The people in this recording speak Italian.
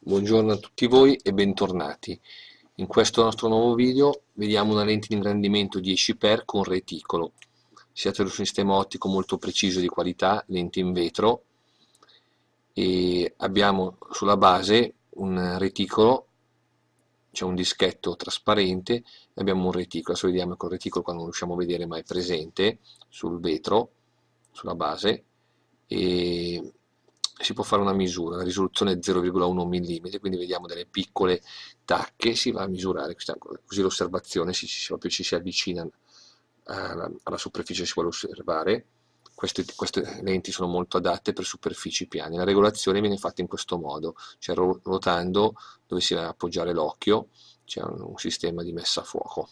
Buongiorno a tutti voi e bentornati. In questo nostro nuovo video vediamo una lente di ingrandimento 10x con reticolo. Si tratta di un sistema ottico molto preciso di qualità, lente in vetro e abbiamo sulla base un reticolo, c'è un dischetto trasparente e abbiamo un reticolo. Adesso vediamo che il reticolo qua non riusciamo a vedere ma è presente sul vetro, sulla base e si può fare una misura, la risoluzione è 0,1 mm, quindi vediamo delle piccole tacche, si va a misurare, così l'osservazione proprio ci si avvicina alla, alla superficie si vuole osservare. Queste, queste, lenti sono molto adatte per superfici piane. La regolazione viene fatta in questo modo, cioè ruotando dove si va a appoggiare l'occhio, c'è un, un sistema di messa a fuoco.